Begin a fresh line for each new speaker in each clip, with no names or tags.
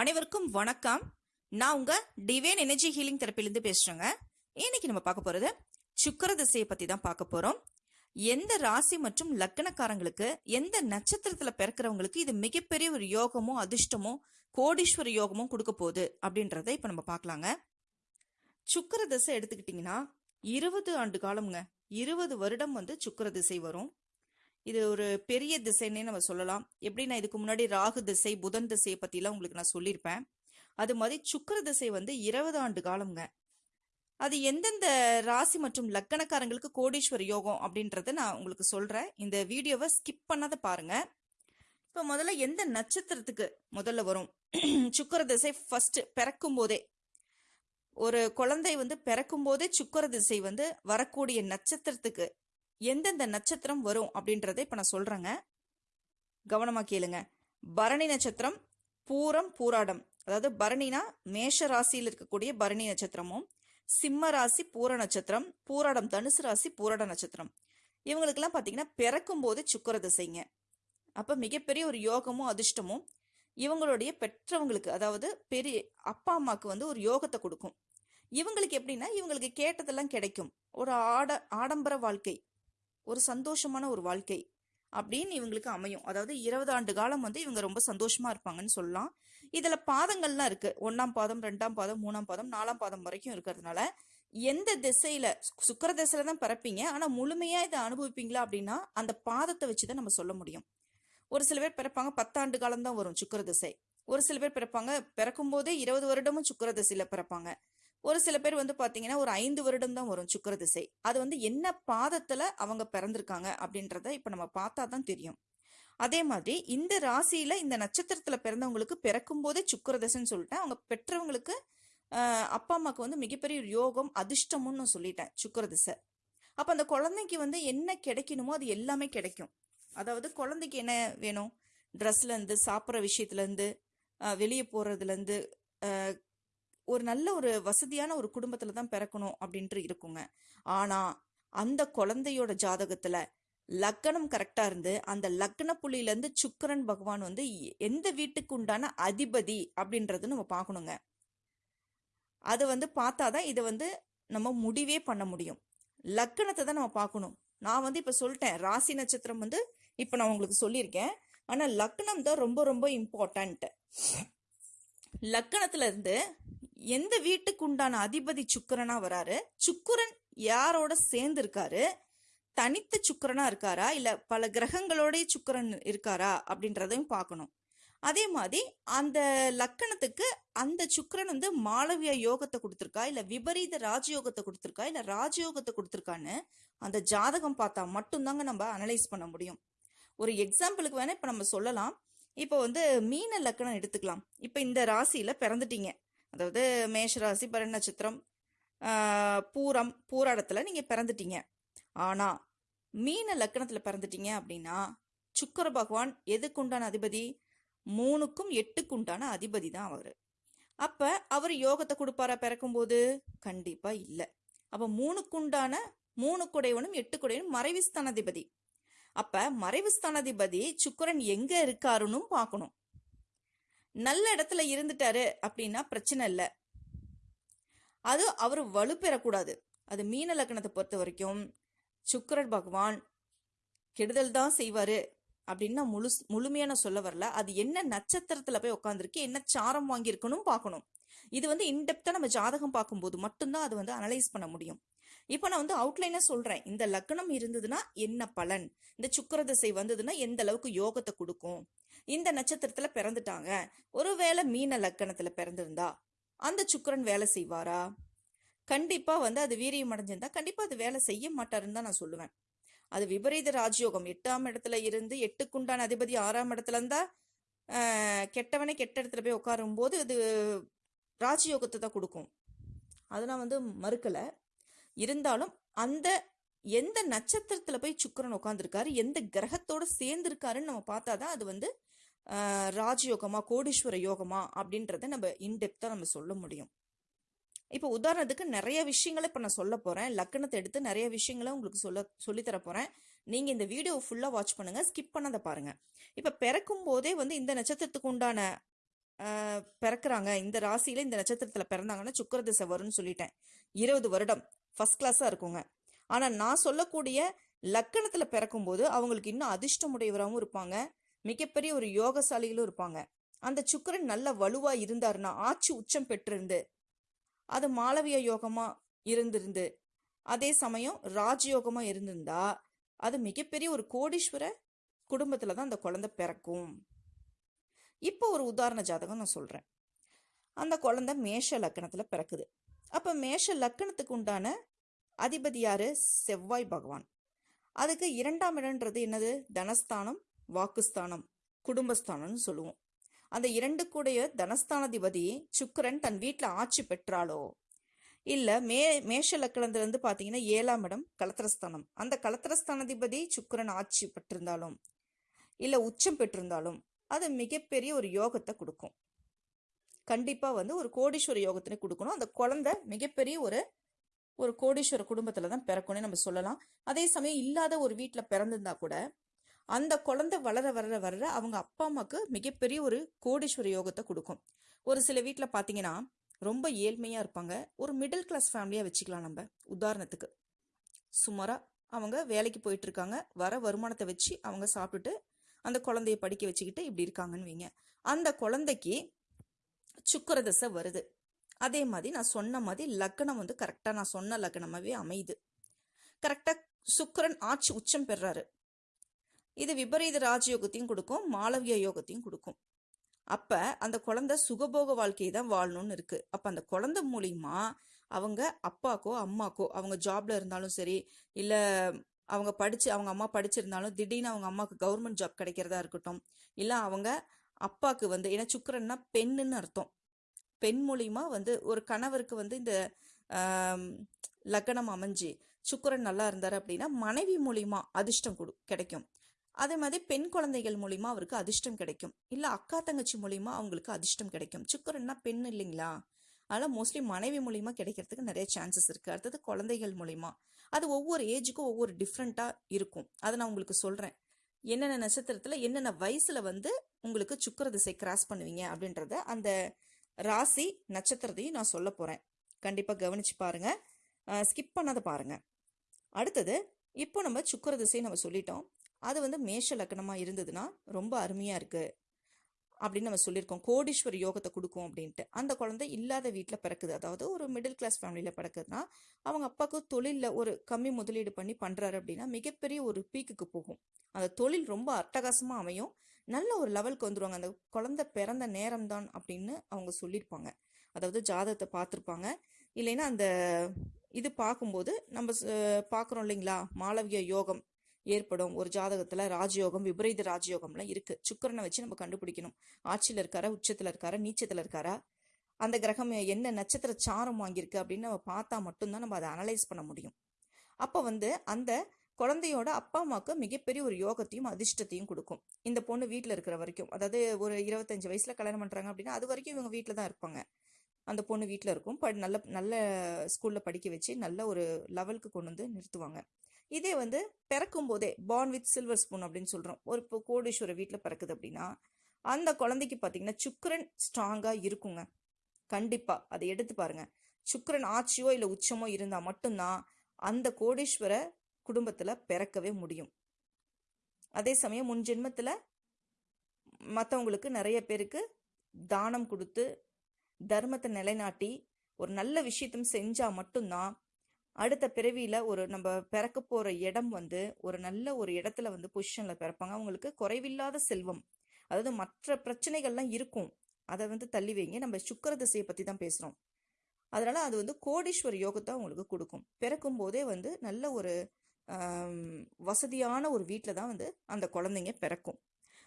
அனைவருக்கும் வணக்கம். நான் உங்க டிவைன் எனர்ஜி ஹீலிங் தெரப்பிலிருந்து பேசுறேங்க. இன்னைக்கு நம்ம பார்க்க போறது சுக்கர திசையை பத்தி தான் பார்க்க போறோம். எந்த ராசி மற்றும் லக்கணக்காரங்களுக்கு எந்த நட்சத்திரத்துல பிறக்கிறவங்களுக்கு இது மிகப்பெரிய ஒரு யோகமோ அதிர்ஷ்டமோ கோடீஸ்வர யோகமும் கொடுக்க போகுது அப்படின்றத இப்ப நம்ம பார்க்கலாங்க. சுக்கர திசை எடுத்துக்கிட்டிங்கன்னா இருபது ஆண்டு காலம்ங்க. இருபது வருடம் வந்து சுக்கர திசை வரும். இது ஒரு பெரிய திசைன்னே நம்ம சொல்லலாம். எப்படி நான் இதுக்கு முன்னாடி ராகு திசை புதன் திசையை பற்றிலாம் உங்களுக்கு நான் சொல்லியிருப்பேன் அது மாதிரி சுக்கர திசை வந்து இருபது ஆண்டு காலம்ங்க. அது எந்தெந்த ராசி மற்றும் லக்கணக்காரங்களுக்கு கோடீஸ்வர யோகம் அப்படின்றத நான் உங்களுக்கு சொல்கிறேன் இந்த வீடியோவை ஸ்கிப் பண்ணாத பாருங்க. இப்போ முதல்ல எந்த நட்சத்திரத்துக்கு முதல்ல வரும்? சுக்கர திசை ஃபர்ஸ்ட் பிறக்கும் போதே. ஒரு குழந்தை வந்து பிறக்கும் போதே சுக்கர திசை வந்து வரக்கூடிய நட்சத்திரத்துக்கு எந்தெந்த நட்சத்திரம் வரும் அப்படின்றத இப்ப நான் சொல்றேங்க. கவனமா கேளுங்க. பரணி நட்சத்திரம் பூரம் பூராடம். அதாவது பரணினா மேஷ ராசியில் இருக்கக்கூடிய பரணி நட்சத்திரமும் சிம்ம ராசி பூர நட்சத்திரம் பூராடம் தனுசு ராசி பூராட நட்சத்திரம். இவங்களுக்கெல்லாம் பார்த்தீங்கன்னா பிறக்கும் போது சுக்கர திசைங்க. அப்போ மிகப்பெரிய ஒரு யோகமும் அதிர்ஷ்டமும் இவங்களுடைய பெற்றவங்களுக்கு அதாவது பெரிய அப்பா அம்மாவுக்கு வந்து ஒரு யோகத்தை கொடுக்கும். இவங்களுக்கு எப்படின்னா இவங்களுக்கு கேட்டதெல்லாம் கிடைக்கும். ஒரு ஆட ஆடம்பர வாழ்க்கை. ஒரு சந்தோஷமான ஒரு வாழ்க்கை அப்படின்னு இவங்களுக்கு அமையும். அதாவது இருபது ஆண்டு காலம் வந்து இவங்க ரொம்ப சந்தோஷமா இருப்பாங்கன்னு சொல்லலாம். இதுல பாதங்கள்லாம் இருக்கு. ஒன்னாம் பாதம் ரெண்டாம் பாதம் மூணாம் பாதம் நாலாம் பாதம் வரைக்கும் இருக்கிறதுனால எந்த திசையில சுக்கர திசையில தான் பிறப்பீங்க. ஆனா முழுமையா இதை அனுபவிப்பீங்களா அப்படின்னா அந்த பாதத்தை வச்சுதான் நம்ம சொல்ல முடியும். ஒரு சில பேர் பிறப்பாங்க பத்தாண்டு காலம் தான் வரும் சுக்கர திசை. ஒரு சில பேர் பிறப்பாங்க பிறக்கும் போதே இருபது வருடமும் சுக்கர திசையில பிறப்பாங்க. ஒரு சில பேர் வந்து பார்த்தீங்கன்னா ஒரு ஐந்து வருடம் தான் வரும் சுக்கர திசை. அது வந்து என்ன பாதத்தில் அவங்க பிறந்திருக்காங்க அப்படின்றத இப்போ நம்ம பார்த்தா தான் தெரியும். அதே மாதிரி இந்த ராசியில் இந்த நட்சத்திரத்தில் பிறந்தவங்களுக்கு பிறக்கும் போதே சுக்கர திசைன்னு சொல்லிட்டேன். அவங்க பெற்றவங்களுக்கு அப்பா அம்மாவுக்கு வந்து மிகப்பெரிய ஒரு யோகம் அதிர்ஷ்டமுன்னு நான் சொல்லிட்டேன் சுக்கர திசை. அந்த குழந்தைக்கு வந்து என்ன கிடைக்கணுமோ அது எல்லாமே கிடைக்கும். அதாவது குழந்தைக்கு என்ன வேணும்? ட்ரெஸ்லேருந்து சாப்பிட்ற விஷயத்துலேருந்து வெளியே போகிறதுலேருந்து ஒரு நல்ல ஒரு வசதியான ஒரு குடும்பத்துல தான் பிறக்கணும் அப்படின்ட்டு இருக்குங்க. ஆனா அந்த குழந்தையோட ஜாதகத்துல லக்கணம் கரெக்டா இருந்து அந்த லக்கண புள்ளியில இருந்து சுக்கரன் பகவான் வந்து எ- எந்த வீட்டுக்கு உண்டான அதிபதி அப்படின்றது நம்ம பார்க்கணுங்க. அது வந்து பார்த்தாதான் இதை வந்து நம்ம முடிவே பண்ண முடியும். லக்கணத்தை தான் நம்ம பார்க்கணும். நான் வந்து இப்ப சொல்லிட்டேன் ராசி நட்சத்திரம் வந்து இப்ப நான் உங்களுக்கு சொல்லியிருக்கேன். ஆனா லக்னம் தான் ரொம்ப ரொம்ப இம்பார்ட்டன்ட் லக்கணத்துல இருந்து எந்த வீட்டுக்கு உண்டான அதிபதி சுக்கரனா வராரு? சுக்கரன் யாரோட சேர்ந்து இருக்காரு தனித்த சுக்கரனா இருக்காரா? இல்ல பல கிரகங்களோடைய சுக்கிரன் இருக்காரா? அப்படின்றதையும் பார்க்கணும். அதே மாதிரி அந்த லக்கணத்துக்கு அந்த சுக்கரன் வந்து மாளவிய யோகத்தை கொடுத்துருக்கா? இல்ல விபரீத ராஜயோகத்தை கொடுத்துருக்கா? இல்ல ராஜயோகத்தை கொடுத்துருக்கான்னு அந்த ஜாதகம் பார்த்தா மட்டும்தாங்க நம்ம அனலைஸ் பண்ண முடியும். ஒரு எக்ஸாம்பிளுக்கு வேணா இப்ப நம்ம சொல்லலாம். இப்போ வந்து மீன லக்கணம் எடுத்துக்கலாம். இப்போ இந்த ராசியில பிறந்துட்டீங்க. அதாவது மேஷராசி பரண நட்சத்திரம் பூரம் பூராடத்தில் நீங்கள் பிறந்துட்டீங்க. ஆனால் மீன லக்கணத்தில் பிறந்துட்டீங்க அப்படின்னா சுக்கிர பகவான் எதுக்கு உண்டான அதிபதி? மூணுக்கும் எட்டுக்கு உண்டான அதிபதி தான் அவர். அப்போ அவர் யோகத்தை கொடுப்பாரா பிறக்கும்போது? கண்டிப்பாக இல்லை. அப்போ மூணுக்குண்டான மூணு குடையவனும் எட்டு குடையவனும் மறைவு ஸ்தானாதிபதி அப்ப மறைவு ஸ்தானாதிபதி சுக்கிரன் எங்க இருக்காருன்னு பார்க்கணும். நல்ல இடத்துல இருந்துட்டாரு அப்படின்னா பிரச்சனை இல்லை. அது அவர் வலுப்பெறக்கூடாது. அது மீன லக்னத்தை பொறுத்த வரைக்கும் சுக்கரன் பகவான் கெடுதல் தான் செய்வார் அப்படின்னு நான் முழு முழுமையான சொல்ல வரல. அது என்ன நட்சத்திரத்தில் போய் உட்காந்துருக்கு என்ன சாரம் வாங்கியிருக்கணும் பார்க்கணும். இது வந்து இன்டெப்த்தாக நம்ம ஜாதகம் பார்க்கும்போது மட்டும்தான் அது வந்து அனலைஸ் பண்ண முடியும். இப்போ நான் வந்து அவுட்லைனாக சொல்கிறேன் இந்த லக்னம் இருந்ததுன்னா என்ன பலன்? இந்த சுக்கிர திசை வந்ததுன்னா எந்த அளவுக்கு யோகத்தை கொடுக்கும்? இந்த நட்சத்திரத்தில் பிறந்துட்டாங்க. ஒருவேளை மீன லக்கணத்தில் பிறந்திருந்தா அந்த சுக்கரன் வேலை செய்வாரா? கண்டிப்பாக வந்து அது வீரியம் அடைஞ்சிருந்தா கண்டிப்பாக அது வேலை செய்ய மாட்டாருன்னு தான் நான் சொல்லுவேன். அது விபரீத ராஜயோகம். எட்டாம் இடத்துல இருந்து எட்டுக்குண்டான அதிபதி ஆறாம் இடத்துல இருந்தா கெட்டவனே கெட்ட இடத்துல போய் உட்காரும் போது அது ராஜயோகத்தை தான் கொடுக்கும். அதெல்லாம் வந்து மறுக்கலை. இருந்தாலும் அந்த எந்த நட்சத்திரத்துல போய் சுக்கிரன் உட்காந்துருக்காரு எந்த கிரகத்தோட சேர்ந்திருக்காருன்னு நம்ம பார்த்தாதான் அது வந்து ராஜயோகமா கோடீஸ்வர யோகமா அப்படின்றத நம்ம இன்டெப்தா நம்ம சொல்ல முடியும். இப்போ உதாரணத்துக்கு நிறைய விஷயங்களை இப்போ நான் சொல்ல போறேன். லக்கணத்தை எடுத்து நிறைய விஷயங்களை உங்களுக்கு சொல்ல சொல்லித் தர போறேன். நீங்க இந்த வீடியோ ஃபுல்லா வாட்ச் பண்ணுங்க. ஸ்கிப் பண்ணாத பாருங்க. இப்போ பிறக்கும் போதே வந்து இந்த நட்சத்திரத்துக்கு உண்டான பிறக்கிறாங்க. இந்த ராசியில இந்த நட்சத்திரத்துல பிறந்தாங்கன்னா சுக்கிர திசை வரும்னு சொல்லிட்டேன். இருபது வருடம். ஃபர்ஸ்ட் கிளாஸாக இருக்குங்க. ஆனால் நான் சொல்லக்கூடிய லக்கணத்தில் பிறக்கும்போது அவங்களுக்கு இன்னும் அதிர்ஷ்டமுடையவராகவும் இருப்பாங்க. மிகப்பெரிய ஒரு யோகசாலிகளும் இருப்பாங்க. அந்த சுக்கிரன் நல்ல வலுவாக இருந்தாருன்னா ஆட்சி உச்சம் பெற்றிருந்து அது மாளவிய யோகமாக இருந்திருந்து அதே சமயம் ராஜயோகமாக இருந்திருந்தா அது மிகப்பெரிய ஒரு கோடீஸ்வர குடும்பத்தில் தான் அந்த குழந்தை பிறக்கும். இப்போ ஒரு உதாரண ஜாதகம் நான் சொல்கிறேன் அந்த குழந்தை மேஷ லக்கணத்தில் பிறக்குது. அப்ப மேஷ லக்கணத்துக்கு உண்டான அதிபதி யாரு? செவ்வாய் பகவான். அதுக்கு இரண்டாம் இடம்ன்றது என்னது? தனஸ்தானம் வாக்குஸ்தானம் குடும்பஸ்தானம்னு சொல்லுவோம். அந்த இரண்டு கூடைய தனஸ்தானாதிபதி சுக்கரன் தன் வீட்டில் ஆட்சி பெற்றாலோ? இல்ல மே மேஷ லக்கணத்துல இருந்து பாத்தீங்கன்னா ஏழாம் இடம் கலத்திரஸ்தானம். அந்த கலத்திரஸ்தானாதிபதி சுக்கரன் ஆட்சி பெற்றிருந்தாலும் இல்ல உச்சம் பெற்றிருந்தாலும் அது மிகப்பெரிய ஒரு யோகத்தை கொடுக்கும். கண்டிப்பாக வந்து ஒரு கோடீஸ்வர யோகத்தினை கொடுக்கணும். அந்த குழந்தை மிகப்பெரிய ஒரு ஒரு கோடீஸ்வர குடும்பத்தில் தான் பிறக்கணும்னு நம்ம சொல்லலாம். அதே சமயம் இல்லாத ஒரு வீட்டில் பிறந்திருந்தா கூட அந்த குழந்தை வளர வளர வளர அவங்க அப்பா அம்மாவுக்கு மிகப்பெரிய ஒரு கோடீஸ்வர யோகத்தை கொடுக்கும். ஒரு சில வீட்டில் பார்த்தீங்கன்னா ரொம்ப ஏழ்மையாக இருப்பாங்க. ஒரு மிடில் கிளாஸ் ஃபேமிலியாக வச்சுக்கலாம் நம்ம. உதாரணத்துக்கு சுமாராக அவங்க வேலைக்கு போயிட்டு இருக்காங்க. வர வருமானத்தை வச்சு அவங்க சாப்பிட்டுட்டு அந்த குழந்தைய படிக்க வச்சுக்கிட்டு இப்படி இருக்காங்கன்னு வைங்க. அந்த குழந்தைக்கு சுக்கிர தசை வருது. அதே மாதிரி நான் சொன்ன மாதிரி லக்னம் வந்து கரெக்டாக நான் சொன்ன லக்னமாகவே அமையுது. கரெக்டாக சுக்கரன் ஆட்சி உச்சம் பெறாரு. இது விபரீத ராஜயோகத்தையும் கொடுக்கும் மாளவிய யோகத்தையும் கொடுக்கும். அப்ப அந்த குழந்தை சுகபோக வாழ்க்கையை தான் வாழணும்னு இருக்கு. அப்ப அந்த குழந்தை மூலியமா அவங்க அப்பாக்கோ அம்மாக்கோ அவங்க ஜாப்ல இருந்தாலும் சரி இல்ல அவங்க படிச்சு அவங்க அம்மா படிச்சிருந்தாலும் திடீர்னு அவங்க அம்மாவுக்கு கவர்மெண்ட் ஜாப் கிடைக்கிறதா இருக்கட்டும் இல்ல அவங்க அப்பாவுக்கு வந்து ஏன்னா சுக்கரன்னா பெண்ணுன்னு அர்த்தம். பெண் மூலியமா வந்து ஒரு கணவருக்கு வந்து இந்த லக்கணம் லக்னம் அமைஞ்சு சுக்கிரன் நல்லா இருந்தார் அப்படின்னா மனைவி மூலியமா அதிர்ஷ்டம் கொடு கிடைக்கும். அதே மாதிரி பெண் குழந்தைகள் மூலிமா அவருக்கு அதிர்ஷ்டம் கிடைக்கும். இல்லை அக்கா தங்கச்சி மூலிமா அவங்களுக்கு அதிர்ஷ்டம் கிடைக்கும். சுக்கிரன்னா பெண் இல்லைங்களா? அதனால் மோஸ்ட்லி மனைவி மூலிமா கிடைக்கிறதுக்கு நிறைய சான்சஸ் இருக்குது அடுத்தது குழந்தைகள் மூலிமா அது ஒவ்வொரு ஏஜுக்கும் ஒவ்வொரு டிஃப்ரெண்ட்டாக இருக்கும். அதை நான் உங்களுக்கு சொல்கிறேன் என்னென்ன நட்சத்திரத்தில் என்னென்ன வயசில் வந்து உங்களுக்கு சுக்கிர திசை கிராஸ் பண்ணுவீங்க அப்படின்றத அந்த ராசி நட்சத்திரத்தையும் நான் சொல்ல போகிறேன் கண்டிப்பாக கவனித்து பாருங்கள் ஸ்கிப் பண்ணாத பாருங்கள் அடுத்தது இப்போ நம்ம சுக்கிர திசை நம்ம சொல்லிட்டோம். அது வந்து மேஷ லக்கணமாக இருந்ததுன்னா ரொம்ப அருமையாக இருக்குது அப்படின்னு நம்ம சொல்லியிருக்கோம். கோடீஸ்வர யோகத்தை கொடுக்கும் அப்படின்ட்டு. அந்த குழந்தை இல்லாத வீட்டில் பிறக்குது. அதாவது ஒரு மிடில் கிளாஸ் ஃபேமிலியில் பிறக்குதுன்னா அவங்க அப்பாவுக்கு தொழிலில் ஒரு கம்மி முதலீடு பண்ணி பண்ணுறாரு அப்படின்னா மிகப்பெரிய ஒரு பீக்குக்கு போகும். அந்த தொழில் ரொம்ப அட்டகாசமாக அமையும். நல்ல ஒரு லெவலுக்கு வந்துருவாங்க. அந்த குழந்தை பிறந்த நேரம் தான் அப்படின்னு அவங்க சொல்லியிருப்பாங்க. அதாவது ஜாதகத்தை பார்த்துருப்பாங்க. இல்லைன்னா அந்த இது பார்க்கும்போது நம்ம பார்க்குறோம் இல்லைங்களா? மாளவிய யோகம் ஏற்படும். ஒரு ஜாதகத்துல ராஜயோகம் விபரீத ராஜயோகம்லாம் இருக்கு. சுக்கரனை வச்சு நம்ம கண்டுபிடிக்கணும். ஆட்சியில இருக்காரா உச்சத்துல இருக்காரா நீச்சத்துல இருக்காரா? அந்த கிரகம் என்ன நட்சத்திர சாரம் வாங்கியிருக்கு அப்படின்னு நம்ம பார்த்தா மட்டும்தான் நம்ம அதை அனலைஸ் பண்ண முடியும். அப்ப வந்து அந்த குழந்தையோட அப்பா அம்மாவுக்கு மிகப்பெரிய ஒரு யோகத்தையும் அதிர்ஷ்டத்தையும் கொடுக்கும். இந்த பொண்ணு வீட்டில் இருக்கிற வரைக்கும். அதாவது ஒரு இருபத்தஞ்சு வயசுல கல்யாணம் பண்றாங்க அப்படின்னா அது வரைக்கும் இவங்க வீட்டில் தான் இருப்பாங்க. அந்த பொண்ணு வீட்டில் இருக்கும். ப நல்ல நல்ல ஸ்கூல்ல படிக்க வச்சு நல்ல ஒரு லெவலுக்கு கொண்டு வந்து நிறுத்துவாங்க. இதே வந்து பிறக்கும் போதே பார்ன் வித் சில்வர் ஸ்பூன் அப்படின்னு சொல்கிறோம் ஒரு இப்போ கோடீஸ்வரர் வீட்டில் பிறக்குது அப்படின்னா அந்த குழந்தைக்கு பார்த்தீங்கன்னா சுக்கரன் ஸ்ட்ராங்காக இருக்குங்க. கண்டிப்பாக அதை எடுத்து பாருங்கள் சுக்கரன் ஆட்சியோ இல்லை உச்சமோ இருந்தால் மட்டும்தான் அந்த கோடீஸ்வர குடும்பத்தில் பிறக்கவே முடியும். அதே சமயம் முன் ஜென்மத்தில் மற்றவங்களுக்கு நிறைய பேருக்கு தானம் கொடுத்து தர்மத்தை நிலைநாட்டி ஒரு நல்ல விஷயத்தையும் செஞ்சால் மட்டும்தான் அடுத்த பிறவியில ஒரு நம்ம பிறக்க போற இடம் வந்து ஒரு நல்ல ஒரு இடத்துல வந்து பொசிஷன்ல பிறப்பாங்க. அவங்களுக்கு குறைவில்லாத செல்வம். அதாவது மற்ற பிரச்சனைகள்லாம் இருக்கும். அதை வந்து தள்ளி வைங்க. நம்ம சுக்கர திசையை பத்தி தான் பேசுறோம். அதனால அது வந்து கோடீஸ்வர யோகத்தை அவங்களுக்கு கொடுக்கும். பிறக்கும் போதே வந்து நல்ல ஒரு வசதியான ஒரு வீட்டில் தான் வந்து அந்த குழந்தைங்க பிறக்கும்.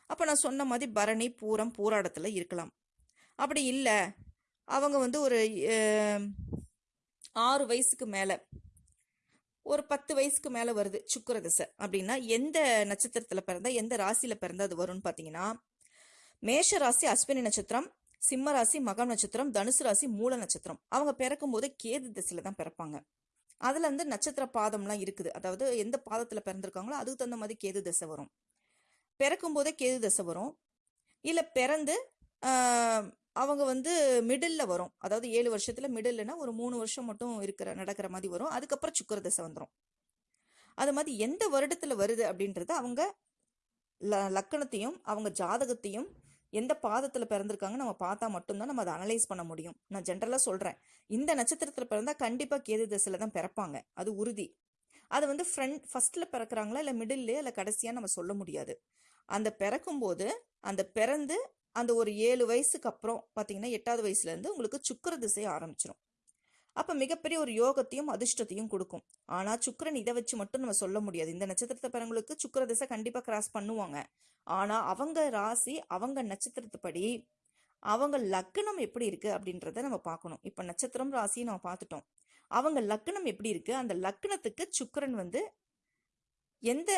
அப்போ நான் சொன்ன மாதிரி பரணி பூரம் பூராடத்தில் இருக்கலாம். அப்படி இல்லை. அவங்க வந்து ஒரு ஆறு வயசுக்கு மேலே. ஒரு பத்து வயசுக்கு மேலே வருது சுக்கிர திசை அப்படின்னா எந்த நட்சத்திரத்தில் பிறந்தா எந்த ராசியில் பிறந்தா அது வரும்னு பார்த்தீங்கன்னா மேஷ ராசி அஸ்வினி நட்சத்திரம் சிம்ம ராசி மகம் நட்சத்திரம் தனுசு ராசி மூல நட்சத்திரம். அவங்க பிறக்கும் போது கேது திசையில தான் பிறப்பாங்க. அதுல வந்து நட்சத்திர பாதம்லாம் இருக்குது. அதாவது எந்த பாதத்துல பிறந்திருக்காங்களோ அதுக்கு தகுந்த மாதிரி கேது திசை வரும். பிறக்கும் போதே கேது திசை வரும். இல்ல பிறந்து அவங்க வந்து மிடில்ல வரும். அதாவது ஏழு வருஷத்துல மிடில்னா ஒரு மூணு வருஷம் மட்டும் இருக்கிற நடக்கிற மாதிரி வரும். அதுக்கப்புறம் சுக்கர தசை வந்துடும் அது மாதிரி எந்த வருடத்துல வருது அப்படின்றது அவங்க ல- லக்கணத்தையும் அவங்க ஜாதகத்தையும் எந்த பாதத்துல பிறந்திருக்காங்க நம்ம பார்த்தா மட்டும்தான் நம்ம அதை அனலைஸ் பண்ண முடியும். நான் ஜென்ரலா சொல்றேன். இந்த நட்சத்திரத்துல பிறந்தா கண்டிப்பா கேது தசையில தான் பிறப்பாங்க. அது உறுதி. அது வந்து ஃப்ரண்ட் ஃபர்ஸ்ட்ல பிறக்கிறாங்களா இல்ல மிடில்லையா இல்ல கடைசியா நம்ம சொல்ல முடியாது. அந்த பிறக்கும்போது அந்த பிறந்து அந்த ஒரு ஏழு வயசுக்கு அப்புறம் பார்த்தீங்கன்னா எட்டாவது வயசுலேருந்து உங்களுக்கு சுக்கிர திசை ஆரம்பிச்சிடும் அப்போ மிகப்பெரிய ஒரு யோகத்தையும் அதிர்ஷ்டத்தையும் கொடுக்கும். ஆனால் சுக்கரன் இதை வச்சு மட்டும் நம்ம சொல்ல முடியாது. இந்த நட்சத்திரத்தை பிறங்களுக்கு சுக்கிர திசை கண்டிப்பாக கிராஸ் பண்ணுவாங்க. ஆனால் அவங்க ராசி அவங்க நட்சத்திரத்துப்படி அவங்க லக்னம் எப்படி இருக்குது அப்படின்றத நம்ம பார்க்கணும். இப்போ நட்சத்திரம் ராசியை நம்ம பார்த்துட்டோம். அவங்க லக்னம் எப்படி இருக்குது அந்த லக்னத்துக்கு சுக்கிரன் வந்து எந்த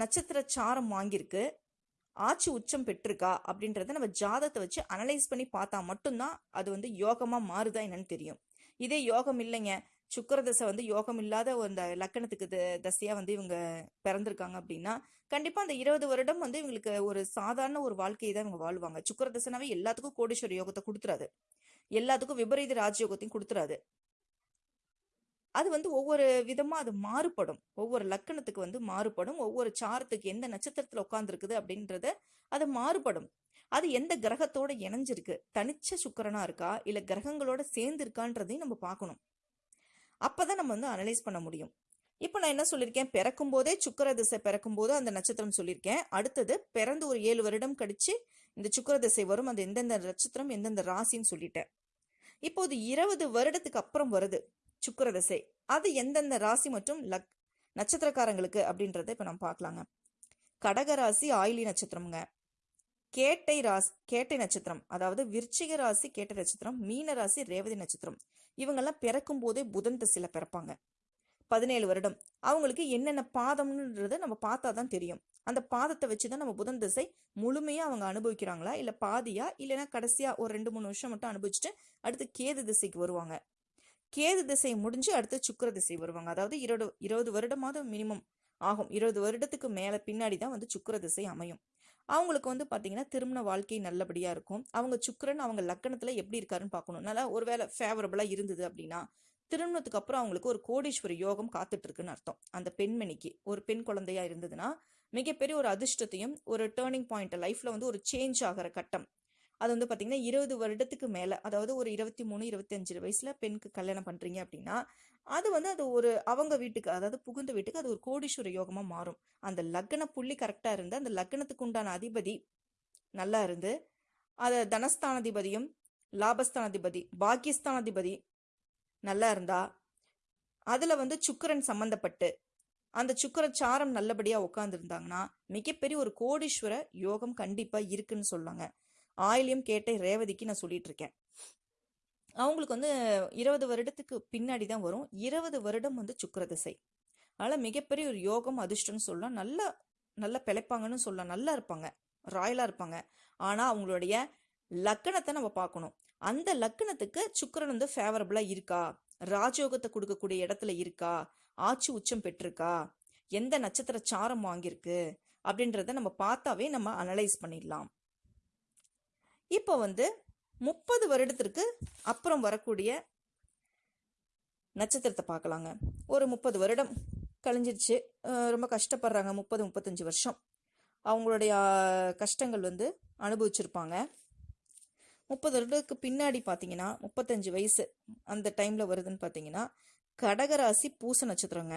நட்சத்திர சாரம் வாங்கியிருக்கு? ஆட்சி உச்சம் பெற்றிருக்கா அப்படின்றத நம்ம ஜாதத்தை வச்சு அனலைஸ் பண்ணி பார்த்தா மட்டும்தான் அது வந்து யோகமாக மாறுதா என்னன்னு தெரியும். இதே யோகம் இல்லைங்க. சுக்கிர தசை வந்து யோகம் இல்லாத அந்த லக்கணத்துக்கு த- தசையா வந்து இவங்க பிறந்திருக்காங்க அப்படின்னா கண்டிப்பா அந்த இருபது வருடம் வந்து இவங்களுக்கு ஒரு சாதாரண ஒரு வாழ்க்கையை தான் இவங்க வாழ்வாங்க. சுக்கிர தசைனாவே எல்லாத்துக்கும் கோடீஸ்வர யோகத்தை கொடுத்துறாது. எல்லாத்துக்கும் விபரீத ராஜயோகத்தையும் கொடுத்துறாது. அது வந்து ஒவ்வொரு விதமாக அது மாறுபடும். ஒவ்வொரு லக்கணத்துக்கு வந்து மாறுபடும். ஒவ்வொரு சாரத்துக்கு எந்த நட்சத்திரத்தில் உட்காந்துருக்குது அப்படின்றத அது மாறுபடும். அது எந்த கிரகத்தோட இணைஞ்சிருக்கு? தனிச்ச சுக்கரனா இருக்கா? இல்லை கிரகங்களோட சேர்ந்து இருக்கான்றதையும் நம்ம பார்க்கணும். அப்போதான் நம்ம வந்து அனலைஸ் பண்ண முடியும். இப்போ நான் என்ன சொல்லியிருக்கேன்? பிறக்கும் போதே சுக்கர திசை பிறக்கும் போது அந்த நட்சத்திரம் சொல்லியிருக்கேன். அடுத்தது பிறந்து ஒரு ஏழு வருடம் கழிச்சு இந்த சுக்கிர திசை வரும். அந்த எந்தெந்த நட்சத்திரம் எந்தெந்த ராசின்னு சொல்லிட்டேன். இப்போது இருபது வருடத்துக்கு அப்புறம் வருது. சுக்கரதசை. அது எந்தெந்த ராசி மற்றும் லக் நட்சத்திரக்காரங்களுக்கு அப்படின்றத இப்போ நம்ம பார்க்கலாங்க. கடக ராசி ஆயிலி நட்சத்திரம்ங்க. கேட்டை ராசி கேட்டை நட்சத்திரம் அதாவது விருச்சிக ராசி கேட்டை நட்சத்திரம் மீன ராசி ரேவதி நட்சத்திரம். இவங்கெல்லாம் பிறக்கும் போதே புதன் திசையில் பிறப்பாங்க. பதினேழு வருடம். அவங்களுக்கு என்னென்ன பாதம்ன்றத நம்ம பார்த்தா தான் தெரியும். அந்த பாதத்தை வச்சு தான் நம்ம புதன் திசை முழுமையாக அவங்க அனுபவிக்கிறாங்களா? இல்லை பாதியா? இல்லைன்னா கடைசியாக ஒரு ரெண்டு மூணு வருஷம் மட்டும் அனுபவிச்சுட்டு அடுத்து கேது திசைக்கு வருவாங்க. கேது திசை முடிஞ்சு அடுத்து சுக்கிர திசை வருவாங்க. அதாவது இருபது இருபது வருடமாவது மினிமம் ஆகும். இருபது வருடத்துக்கு மேலே பின்னாடி தான் வந்து சுக்கிர திசை அமையும். அவங்களுக்கு வந்து பார்த்தீங்கன்னா திருமண வாழ்க்கை நல்லபடியாக இருக்கும். அவங்க சுக்கிரன் அவங்க லக்கணத்தில் எப்படி இருக்காருன்னு பார்க்கணும் நல்லா ஒருவேளை ஃபேவரபுளாக இருந்தது அப்படின்னா திருமணத்துக்கு அப்புறம் அவங்களுக்கு ஒரு கோடீஸ்வர யோகம் காத்துட்ருக்குன்னு அர்த்தம். அந்த பெண்மணிக்கு. ஒரு பெண் குழந்தையா இருந்ததுன்னா மிகப்பெரிய ஒரு அதிர்ஷ்டத்தையும் ஒரு டேர்னிங் பாயிண்ட் லைஃப்பில் வந்து ஒரு சேஞ்ச் ஆகிற கட்டம். அது வந்து பார்த்தீங்கன்னா இருபது வருடத்துக்கு மேலே அதாவது ஒரு இருபத்தி மூணு இருபத்தஞ்சு வயசில் பெண்ணுக்கு கல்யாணம் பண்ணுறீங்க அப்படின்னா அது வந்து அது ஒரு அவங்க வீட்டுக்கு அதாவது புகுந்த வீட்டுக்கு அது ஒரு கோடீஸ்வர யோகமாக மாறும். அந்த லக்ன புள்ளி கரெக்டாக இருந்து அந்த லக்னத்துக்கு உண்டான அதிபதி நல்லா இருந்து அதை தனஸ்தானாதிபதியும் லாபஸ்தானாதிபதி பாக்கியஸ்தானாதிபதி நல்லா இருந்தா அதில் வந்து சுக்கிரன் சம்மந்தப்பட்டு அந்த சுக்கிர சாரம் நல்லபடியாக உட்காந்துருந்தாங்கன்னா மிகப்பெரிய ஒரு கோடீஸ்வர யோகம் கண்டிப்பாக இருக்குன்னு சொல்லுவாங்க. ஆயிலையும் கேட்ட ரேவதிக்கு நான் சொல்லிட்டு இருக்கேன் அவங்களுக்கு வந்து இருபது வருடத்துக்கு பின்னாடி தான் வரும். இருபது வருடம் வந்து சுக்கிர திசை. அதனால் மிகப்பெரிய ஒரு யோகம் அதிர்ஷ்டம்னு சொல்லலாம். நல்லா நல்லா பிழைப்பாங்கன்னு சொல்லலாம். நல்லா இருப்பாங்க. ராயலாக இருப்பாங்க. ஆனால் அவங்களுடைய லக்கணத்தை நம்ம பார்க்கணும். அந்த லக்கணத்துக்கு சுக்கரன் வந்து ஃபேவரபுளாக இருக்கா? ராஜயோகத்தை கொடுக்கக்கூடிய இடத்துல இருக்கா? ஆட்சி உச்சம் பெற்றிருக்கா? எந்த நட்சத்திர சாரம் வாங்கியிருக்கு? அப்படின்றத நம்ம பார்த்தாவே நம்ம அனலைஸ் பண்ணிடலாம். இப்போ வந்து முப்பது வருடத்திற்கு அப்புறம் வரக்கூடிய நட்சத்திரத்தை பார்க்கலாங்க. ஒரு முப்பது வருடம் கழிஞ்சிருச்சு. ரொம்ப கஷ்டப்படுறாங்க. முப்பது முப்பத்தஞ்சு வருஷம். அவங்களுடைய கஷ்டங்கள் வந்து அனுபவிச்சிருப்பாங்க. முப்பது வருடத்துக்கு பின்னாடி பார்த்தீங்கன்னா முப்பத்தஞ்சு வயசு அந்த டைமில் வருதுன்னு பார்த்தீங்கன்னா கடகராசி பூச நட்சத்திரங்க.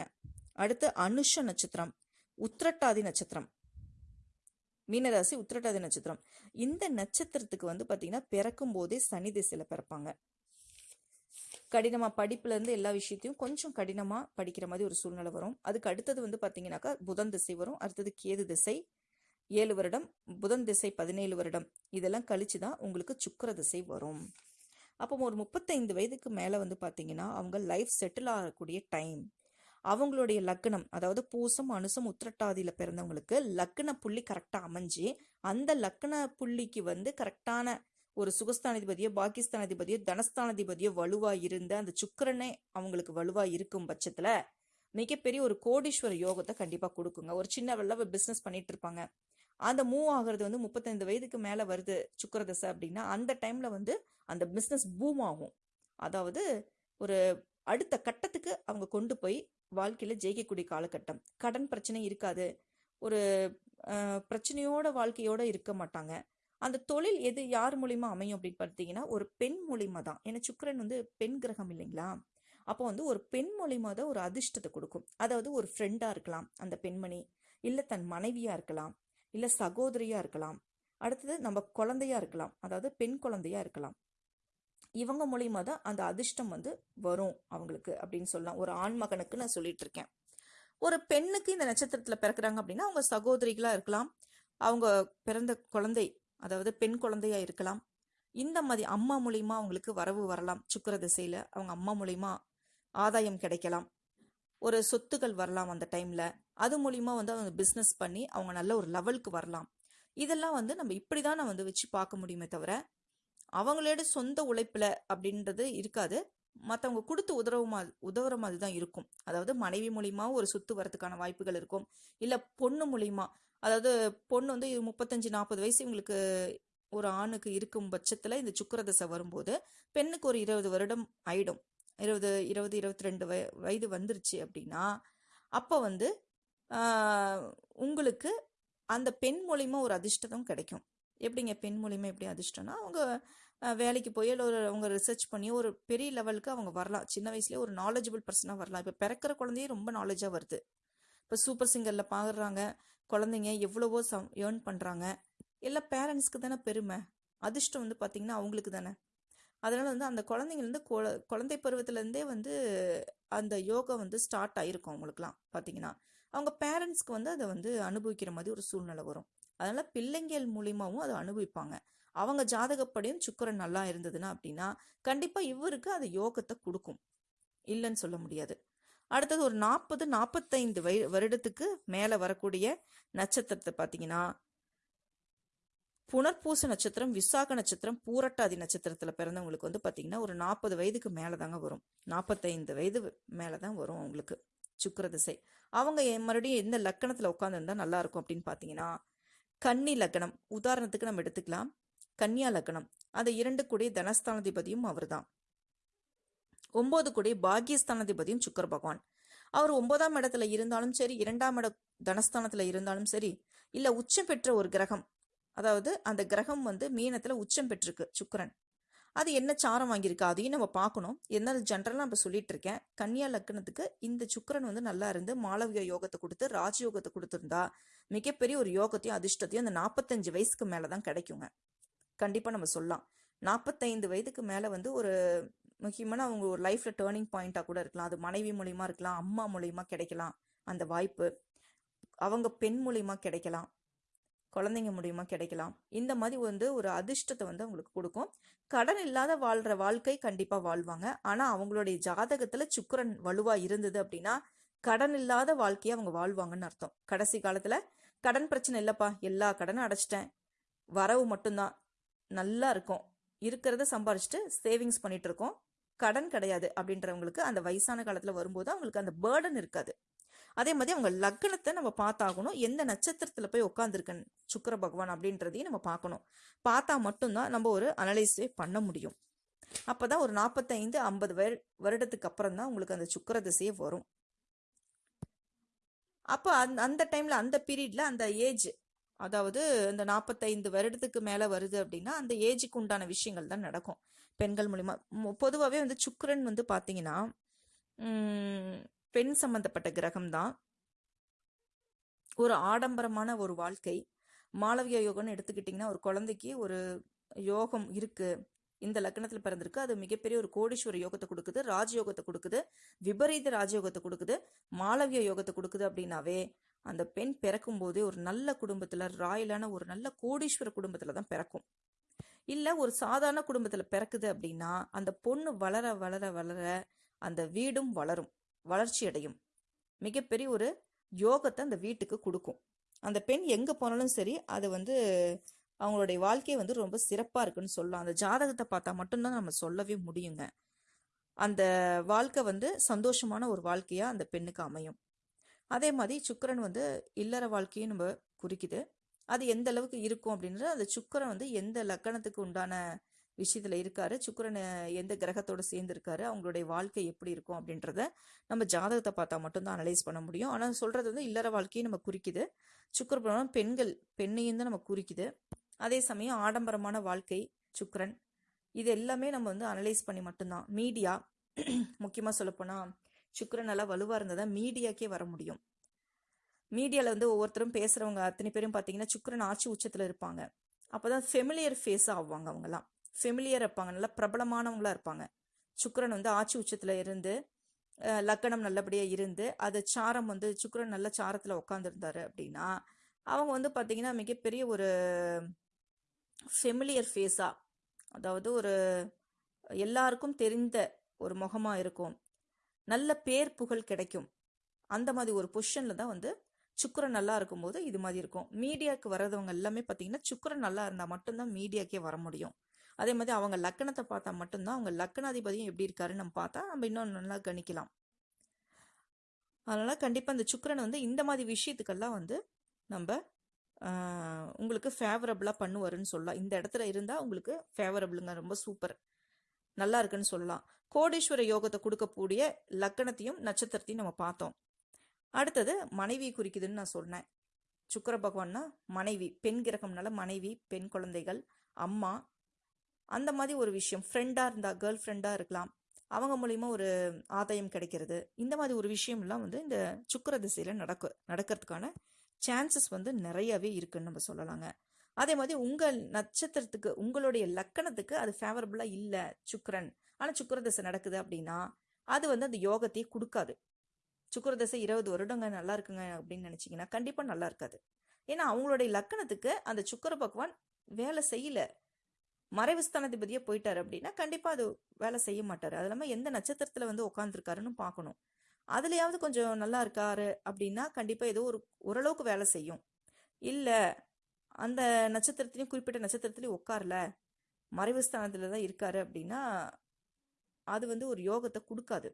அடுத்து அனுஷ நட்சத்திரம் உத்திரட்டாதி நட்சத்திரம். மீனராசி உத்திரட்டாதி நட்சத்திரம். இந்த நட்சத்திரத்துக்கு வந்து பார்த்தீங்கன்னா பிறக்கும் போதே சனி திசையில் பிறப்பாங்க. கடினமாக படிப்புலேருந்து எல்லா விஷயத்தையும் கொஞ்சம் கடினமாக படிக்கிற மாதிரி ஒரு சூழ்நிலை வரும். அதுக்கு அடுத்தது வந்து பார்த்தீங்கன்னாக்கா புதன் திசை வரும். அடுத்தது கேது திசை. ஏழு வருடம் புதன் திசை பதினேழு வருடம். இதெல்லாம் கழிச்சு தான் உங்களுக்கு சுக்கர திசை வரும். அப்போ ஒரு முப்பத்தைந்து வயதுக்கு மேலே வந்து பார்த்தீங்கன்னா அவங்க லைஃப் செட்டில் ஆகக்கூடிய டைம் அவங்களுடைய லக்னம் அதாவது பூசம் அனுசம் உத்திரட்டாதியில் பிறந்தவங்களுக்கு லக்ன புள்ளி கரெக்டாக அமைஞ்சு அந்த லக்ன புள்ளிக்கு வந்து கரெக்டான ஒரு சுகஸ்தானாதிபதியோ பாகிஸ்தானாதிபதியோ தனஸ்தானாதிபதியோ வலுவா இருந்த அந்த சுக்கரனே அவங்களுக்கு வலுவா இருக்கும் பட்சத்துல மிகப்பெரிய ஒரு கோடீஸ்வர யோகத்தை கண்டிப்பா கொடுக்குங்க. ஒரு சின்ன வெள்ள பிசினஸ் பண்ணிட்டு இருப்பாங்க. அந்த மூவ் ஆகுறது வந்து முப்பத்தைந்து வயதுக்கு மேலே வருது சுக்கர தசை அப்படின்னா அந்த டைமில் வந்து அந்த பிஸ்னஸ் பூம் ஆகும். அதாவது ஒரு அடுத்த கட்டத்துக்கு அவங்க கொண்டு போய் வாழ்க்கையில் ஜெயிக்கக்கூடிய காலகட்டம். கடன் பிரச்சனை இருக்காது. ஒரு பிரச்சனையோட வாழ்க்கையோட இருக்க மாட்டாங்க. அந்த தொழில் எது யார் மூலிமா அமையும் அப்படின்னு பார்த்தீங்கன்னா ஒரு பெண் மூலிமா தான். ஏன்னா சுக்கிரன் வந்து பெண் கிரகம் இல்லைங்களா? அப்போ வந்து ஒரு பெண் மூலிமா தான் ஒரு அதிர்ஷ்டத்தை கொடுக்கும். அதாவது ஒரு ஃப்ரெண்டா இருக்கலாம் அந்த பெண்மணி. இல்லை தன் மனைவியா இருக்கலாம். இல்லை சகோதரியா இருக்கலாம். அடுத்தது நம்ம குழந்தையா இருக்கலாம். அதாவது பெண் குழந்தையா இருக்கலாம். இவங்க மூலியமாக தான் அந்த அதிர்ஷ்டம் வந்து வரும் அவங்களுக்கு அப்படின்னு சொல்லலாம். ஒரு ஆண் மகனுக்கு நான் சொல்லிட்டு இருக்கேன் ஒரு பெண்ணுக்கு இந்த நட்சத்திரத்தில் பிறக்கிறாங்க அப்படின்னா அவங்க சகோதரிகளாக இருக்கலாம். அவங்க பிறந்த குழந்தை அதாவது பெண் குழந்தையா இருக்கலாம். இந்த மாதிரி அம்மா மூலியமா அவங்களுக்கு வரவு வரலாம். சுக்கிர திசையில அவங்க அம்மா மூலியமா ஆதாயம் கிடைக்கலாம். ஒரு சொத்துக்கள் வரலாம் அந்த டைம்ல அது மூலியமா வந்து அவங்க பிஸ்னஸ் பண்ணி அவங்க நல்ல ஒரு லெவலுக்கு வரலாம். இதெல்லாம் வந்து நம்ம இப்படிதான் நான் வந்து வச்சு பார்க்க முடியுமே தவிர அவங்களோட சொந்த உழைப்பில் அப்படின்றது இருக்காது. மற்றவங்க கொடுத்து உதவுற மாதிரி உதவுற மாதிரி தான் இருக்கும். அதாவது மனைவி மூலிமா ஒரு சொத்து வரதுக்கான வாய்ப்புகள் இருக்கும். இல்லை பொண்ணு மூலிமா அதாவது பொண்ணு வந்து முப்பத்தஞ்சு நாற்பது வயசு இவங்களுக்கு ஒரு ஆணுக்கு இருக்கும் பட்சத்தில் இந்த சுக்கரதசை வரும்போது பெண்ணுக்கு ஒரு இருபது வருடம் ஆயிடும். இருபது இருபது இருபத்தி ரெண்டு வய வயது வந்துருச்சு அப்படின்னா அப்போ வந்து உங்களுக்கு அந்த பெண் மூலிமா ஒரு அதிர்ஷ்டம் கிடைக்கும். எப்படிங்க பெண் மூலிமா எப்படி அதிர்ஷ்டம்னா அவங்க வேலைக்கு போய் இல்லை ஒரு அவங்க ரிசர்ச் பண்ணி ஒரு பெரிய லெவலுக்கு அவங்க வரலாம். சின்ன வயசுலேயே ஒரு நாலேஜபிள் பர்சனாக வரலாம். இப்போ பிறக்கிற குழந்தையே ரொம்ப நாலேஜாக வருது. இப்போ சூப்பர் சிங்கரில் பாடுறாங்க. குழந்தைங்க எவ்வளவோ சம் ஏர்ன் பண்ணுறாங்க எல்லாம் பேரண்ட்ஸ்க்கு தானே பெருமை. அதிர்ஷ்டம் வந்து பார்த்திங்கன்னா அவங்களுக்கு தானே. அதனால் வந்து அந்த குழந்தைங்கலேருந்து குழந்தை பருவத்திலேருந்தே வந்து அந்த யோகா வந்து ஸ்டார்ட் ஆகிருக்கும் அவங்களுக்குலாம் பார்த்தீங்கன்னா அவங்க பேரண்ட்ஸ்க்கு வந்து அதை வந்து அனுபவிக்கிற மாதிரி ஒரு சூழ்நிலை வரும். அதனால பிள்ளைங்கள் மூலியமாவும் அதை அனுபவிப்பாங்க. அவங்க ஜாதகப்படியும் சுக்கரன் நல்லா இருந்ததுன்னா அப்படின்னா கண்டிப்பா இவருக்கு அது யோகத்தை கொடுக்கும். இல்லைன்னு சொல்ல முடியாது. அடுத்தது ஒரு நாற்பது நாற்பத்தைந்து வய வருடத்துக்கு மேல வரக்கூடிய நட்சத்திரத்தை பார்த்தீங்கன்னா புனர்பூச நட்சத்திரம் விசாக நட்சத்திரம் பூரட்டாதி நட்சத்திரத்துல பிறந்தவங்களுக்கு வந்து பாத்தீங்கன்னா ஒரு நாற்பது வயதுக்கு மேலே தாங்க வரும். நாற்பத்தைந்து வயது மேலே தான் வரும் அவங்களுக்கு சுக்கிர திசை. அவங்க மறுபடியும் எந்த லக்கணத்துல உட்காந்துருந்தா நல்லா இருக்கும் அப்படின்னு பாத்தீங்கன்னா கன்னி லக்னம். உதாரணத்துக்கு நம்ம எடுத்துக்கலாம். கன்னியா லக்னம். அந்த இரண்டு கூடிய தனஸ்தானாதிபதியும் அவர்தான். ஒன்பது கூடிய பாக்கியஸ்தானாதிபதியும் சுக்கர பகவான். அவர் ஒன்பதாம் இடத்துல இருந்தாலும் சரி இரண்டாம் இட தனஸ்தானத்துல இருந்தாலும் சரி இல்ல உச்சம் பெற்ற ஒரு கிரகம். அதாவது அந்த கிரகம் வந்து மீனத்துல உச்சம் பெற்றிருக்கு சுக்கரன். அது என்ன சாரம் வாங்கியிருக்கு அதையும் நம்ம பார்க்கணும். என்ன ஜென்ரலாக நம்ம சொல்லிட்டு இருக்கேன் கன்னியா லக்னத்துக்கு இந்த சுக்கிரன் வந்து நல்லா இருந்து மாளவிய யோகத்தை கொடுத்து ராஜயோகத்தை கொடுத்துருந்தா மிகப்பெரிய ஒரு யோகத்தையும் அதிர்ஷ்டத்தையும் அந்த நாற்பத்தஞ்சு வயசுக்கு மேலே தான் கிடைக்குங்க. கண்டிப்பாக நம்ம சொல்லலாம். நாற்பத்தைந்து வயதுக்கு மேலே வந்து ஒரு முக்கியமான அவங்க ஒரு லைஃப்பில் டேர்னிங் பாயிண்ட்டாக கூட இருக்கலாம். அது மனைவி மூலியமாக இருக்கலாம் அம்மா மூலியமாக கிடைக்கலாம் அந்த வாய்ப்பு. அவங்க பெண் மூலியமாக கிடைக்கலாம். குழந்தைங்க மூலியமா கிடைக்கலாம். இந்த மாதிரி வந்து ஒரு அதிர்ஷ்டத்தை வந்து அவங்களுக்கு கொடுக்கும். கடன் இல்லாத வாழ்ற வாழ்க்கை கண்டிப்பா வாழ்வாங்க. ஆனா அவங்களுடைய ஜாதகத்துல சுக்கிரன் வலுவா இருந்தது அப்படின்னா கடன் இல்லாத வாழ்க்கையை அவங்க வாழ்வாங்கன்னு அர்த்தம். கடைசி காலத்துல கடன் பிரச்சனை இல்லப்பா எல்லா கடனும் அடைச்சிட்டேன். வரவு மட்டும்தான். நல்லா இருக்கும். இருக்கிறத சம்பாரிச்சுட்டு சேவிங்ஸ் பண்ணிட்டு இருக்கோம். கடன் கிடையாது அப்படின்றவங்களுக்கு அந்த வயசான காலத்துல வரும்போது அவங்களுக்கு அந்த பேர்டன் இருக்காது. அதே மாதிரி அவங்க லக்னத்தை நம்ம பார்த்தாகணும். எந்த நட்சத்திரத்தில் போய் உட்காந்துருக்கன் சுக்கர பகவான் அப்படின்றதையும் நம்ம பார்க்கணும். பார்த்தா மட்டும்தான் நம்ம ஒரு அனலைஸே பண்ண முடியும். அப்போ தான் ஒரு நாற்பத்தைந்து ஐம்பது வரு வருடத்துக்கு அப்புறம் தான் உங்களுக்கு அந்த சுக்கர திசையே வரும். அப்போ அந் அந்த டைமில் அந்த பீரியடில் அந்த ஏஜ் அதாவது இந்த நாற்பத்தைந்து வருடத்துக்கு மேலே வருது அப்படின்னா அந்த ஏஜுக்கு உண்டான விஷயங்கள் தான் நடக்கும். பெண்கள் மூலிமா பொதுவாகவே வந்து சுக்கரன் வந்து பார்த்தீங்கன்னா பெண் சம்பந்தப்பட்ட கிரகம் தான் ஒரு ஆடம்பரமான ஒரு வாழ்க்கை. மாளவிய யோகம்னு எடுத்துக்கிட்டிங்கன்னா ஒரு குழந்தைக்கு ஒரு யோகம் இருக்கு. இந்த லக்னத்தில் பிறந்திருக்கு. அது மிகப்பெரிய ஒரு கோடீஸ்வர யோகத்தை கொடுக்குது ராஜயோகத்தை கொடுக்குது விபரீத ராஜயோகத்தை கொடுக்குது மாளவிய யோகத்தை கொடுக்குது அப்படின்னாவே அந்த பெண் பிறக்கும் போதே ஒரு நல்ல குடும்பத்துல ராயலான ஒரு நல்ல கோடீஸ்வர குடும்பத்துல தான் பிறக்கும். இல்ல ஒரு சாதாரண குடும்பத்துல பிறக்குது அப்படின்னா அந்த பொண்ணு வளர வளர வளர அந்த வீடும் வளரும். வளர்ச்சி அடையும் மிகப்பெரிய ஒரு யோகத்தை அந்த வீட்டுக்கு கொடுக்கும். அந்த பெண் எங்கே போனாலும் சரி அது வந்து அவங்களுடைய வாழ்க்கை வந்து ரொம்ப சிறப்பாக இருக்குன்னு சொல்லலாம். அந்த ஜாதகத்தை பார்த்தா மட்டும்தான் நம்ம சொல்லவே முடியுங்க. அந்த வாழ்க்கை வந்து சந்தோஷமான ஒரு வாழ்க்கையா அந்த பெண்ணுக்கு அமையும். அதே மாதிரி சுக்கிரன் வந்து இல்லற வாழ்க்கையும் நம்ம குறிக்குது. அது எந்த அளவுக்கு இருக்கும் அப்படின்றது அந்த சுக்கிரன் வந்து எந்த லக்கணத்துக்கு உண்டான விஷயத்தில் இருக்காரு. சுக்கரன் எந்த கிரகத்தோட சேர்ந்து இருக்காரு அவங்களுடைய வாழ்க்கை எப்படி இருக்கும் அப்படின்றத நம்ம ஜாதகத்தை பார்த்தா மட்டும்தான் அனலைஸ் பண்ண முடியும். ஆனால் சொல்றது வந்து இல்லற வாழ்க்கையை நம்ம குறிக்குது. சுக்கிர பெண்கள் பெண்ணையும் தான் நம்ம குறிக்குது. அதே சமயம் ஆடம்பரமான வாழ்க்கை சுக்கிரன். இது எல்லாமே நம்ம வந்து அனலைஸ் பண்ணி மட்டும்தான் மீடியா முக்கியமாக சொல்லப்போனால் சுக்கரன் நல்லா வலுவாக இருந்தால் தான் மீடியாக்கே வர முடியும். மீடியாவில் வந்து ஒவ்வொருத்தரும் பேசுகிறவங்க அத்தனை பேரும் பார்த்தீங்கன்னா சுக்கரன் ஆட்சி உச்சத்தில் இருப்பாங்க. அப்போ தான் ஃபெமிலியர் ஃபேஸ் ஆவாங்க அவங்கலாம் ஃபெமிலியர் இருப்பாங்க. நல்லா பிரபலமானவங்களாக இருப்பாங்க. சுக்கரன் வந்து ஆட்சி உச்சத்தில் இருந்து லக்கணம் நல்லபடியாக இருந்து அது சாரம் வந்து சுக்கரன் நல்ல சாரத்தில் உட்காந்துருந்தாரு அப்படின்னா அவங்க வந்து பார்த்திங்கன்னா மிகப்பெரிய ஒரு ஃபெமிலியர் ஃபேஸாக அதாவது ஒரு எல்லாருக்கும் தெரிந்த ஒரு முகமாக இருக்கும். நல்ல பேர் புகழ் கிடைக்கும். அந்த மாதிரி ஒரு பொசிஷனில் தான் வந்து சுக்கரன் நல்லா இருக்கும்போது இது மாதிரி இருக்கும். மீடியாவுக்கு வர்றதவங்க எல்லாமே பார்த்தீங்கன்னா சுக்கரன் நல்லா இருந்தால் மட்டும்தான் மீடியாக்கே வர முடியும். அதே மாதிரி அவங்க லக்கணத்தை பார்த்தா மட்டும்தான் அவங்க லக்கணாதிபதியும் எப்படி இருக்காருன்னு நம்ம பார்த்தா நம்ம இன்னும் நல்லா கணிக்கலாம். அதனால் கண்டிப்பாக அந்த சுக்கரன் வந்து இந்த மாதிரி விஷயத்துக்கெல்லாம் வந்து நம்ம உங்களுக்கு ஃபேவரபுளாக பண்ணுவாருன்னு சொல்லலாம். இந்த இடத்துல இருந்தால் உங்களுக்கு ஃபேவரபுளுங்க ரொம்ப சூப்பர் நல்லா இருக்குன்னு சொல்லலாம். கோடீஸ்வர யோகத்தை கொடுக்கக்கூடிய லக்கணத்தையும் நட்சத்திரத்தையும் நம்ம பார்த்தோம். அடுத்தது மனைவி குறிக்குதுன்னு நான் சொன்னேன். சுக்கிர பகவான்னா மனைவி பெண் கிரகம்னால மனைவி பெண் குழந்தைகள் அம்மா அந்த மாதிரி ஒரு விஷயம். ஃப்ரெண்டாக இருந்தால் கேர்ள் ஃப்ரெண்டாக இருக்கலாம். அவங்க மூலிமா ஒரு ஆதாயம் கிடைக்கிறது. இந்த மாதிரி ஒரு விஷயம்லாம் வந்து இந்த சுக்கிர திசையில் நடக்க நடக்கிறதுக்கான சான்சஸ் வந்து நிறையவே இருக்குன்னு நம்ம சொல்லலாங்க. அதே மாதிரி உங்கள் நட்சத்திரத்துக்கு உங்களுடைய லக்கணத்துக்கு அது ஃபேவரபுளாக இல்லை சுக்கரன். ஆனால் சுக்கிர திசை நடக்குது அப்படின்னா அது வந்து அந்த யோகத்தையே கொடுக்காது. சுக்கிர திசை இருபது வருடங்க நல்லா இருக்குங்க அப்படின்னு நினச்சிங்கன்னா கண்டிப்பாக நல்லா இருக்காது. ஏன்னா அவங்களுடைய லக்கணத்துக்கு அந்த சுக்கிர பகவான் வேலை செய்யல. மறைவு ஸ்தானாதிபதியே போயிட்டாரு அப்படின்னா கண்டிப்பாக அது வேலை செய்ய மாட்டார். அது இல்லாமல் எந்த நட்சத்திரத்தில் வந்து உட்காந்துருக்காருன்னு பார்க்கணும் அதுலயாவது கொஞ்சம் நல்லா இருக்காரு அப்படின்னா கண்டிப்பாக ஏதோ ஒரு ஓரளவுக்கு வேலை செய்யும். இல்லை அந்த நட்சத்திரத்திலையும் குறிப்பிட்ட நட்சத்திரத்திலையும் உட்காரல மறைவு ஸ்தானத்தில் தான் இருக்காரு அப்படின்னா அது வந்து ஒரு யோகத்தை கொடுக்காது.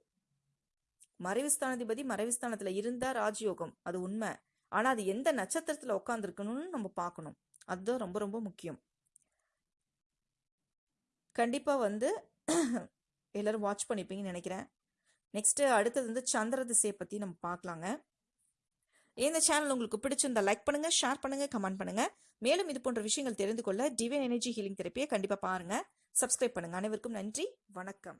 மறைவு ஸ்தானாதிபதி மறைவு ஸ்தானத்துல இருந்தா ராஜயோகம் அது உண்மை. ஆனா அது எந்த நட்சத்திரத்துல உட்காந்துருக்கணும்னு நம்ம பார்க்கணும் அதுதான் ரொம்ப ரொம்ப முக்கியம். கண்டிப்பாக வந்து எல்லோரும் வாட்ச் பண்ணிப்பீங்கன்னு நினைக்கிறேன். நெக்ஸ்ட்டு அடுத்தது வந்து சந்திர திசையை பற்றி நம்ம பார்க்கலாங்க. இந்த சேனல் உங்களுக்கு பிடிச்சிருந்தா லைக் பண்ணுங்கள் ஷேர் பண்ணுங்கள் கமெண்ட் பண்ணுங்கள் மேலும் இது போன்ற விஷயங்கள் தெரிந்து கொள்ள டிவைன் எனர்ஜி ஹீலிங் தெரப்பியை கண்டிப்பாக பாருங்கள் சப்ஸ்கிரைப் பண்ணுங்கள் அனைவருக்கும் நன்றி வணக்கம்.